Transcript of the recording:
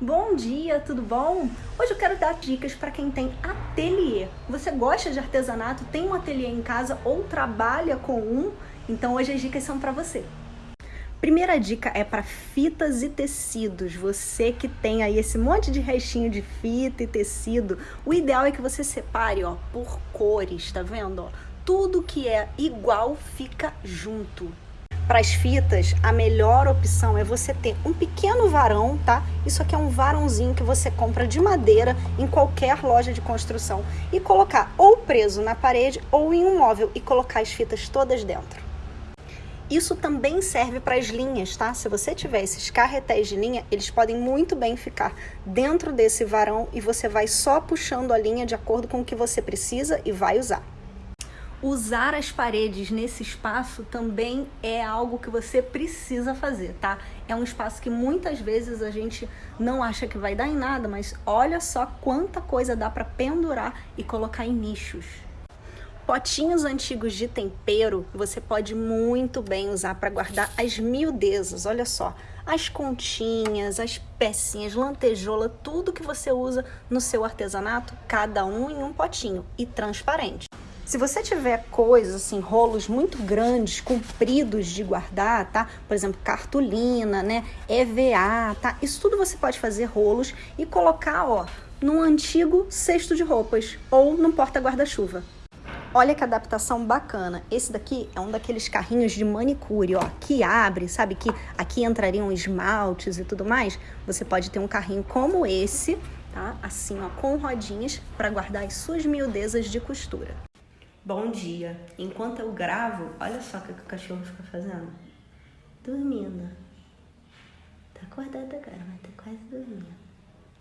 Bom dia, tudo bom? Hoje eu quero dar dicas para quem tem ateliê. Você gosta de artesanato, tem um ateliê em casa ou trabalha com um? Então hoje as dicas são para você. Primeira dica é para fitas e tecidos. Você que tem aí esse monte de restinho de fita e tecido, o ideal é que você separe, ó, por cores, tá vendo? Tudo que é igual fica junto. Para as fitas, a melhor opção é você ter um pequeno varão, tá? Isso aqui é um varãozinho que você compra de madeira em qualquer loja de construção e colocar ou preso na parede ou em um móvel e colocar as fitas todas dentro. Isso também serve para as linhas, tá? Se você tiver esses carretéis de linha, eles podem muito bem ficar dentro desse varão e você vai só puxando a linha de acordo com o que você precisa e vai usar usar as paredes nesse espaço também é algo que você precisa fazer, tá? É um espaço que muitas vezes a gente não acha que vai dar em nada, mas olha só quanta coisa dá para pendurar e colocar em nichos. Potinhos antigos de tempero você pode muito bem usar para guardar as miudezas, olha só. As continhas, as pecinhas, lantejola, tudo que você usa no seu artesanato, cada um em um potinho e transparente. Se você tiver coisas assim, rolos muito grandes, compridos de guardar, tá? Por exemplo, cartolina, né? EVA, tá? Isso tudo você pode fazer rolos e colocar, ó, num antigo cesto de roupas ou num porta-guarda-chuva. Olha que adaptação bacana. Esse daqui é um daqueles carrinhos de manicure, ó, que abre, sabe? Que aqui entrariam esmaltes e tudo mais. Você pode ter um carrinho como esse, tá? Assim, ó, com rodinhas para guardar as suas miudezas de costura. Bom dia. Enquanto eu gravo, olha só o que o cachorro fica fazendo. Dormindo. Tá acordado agora, mas tá quase dormindo.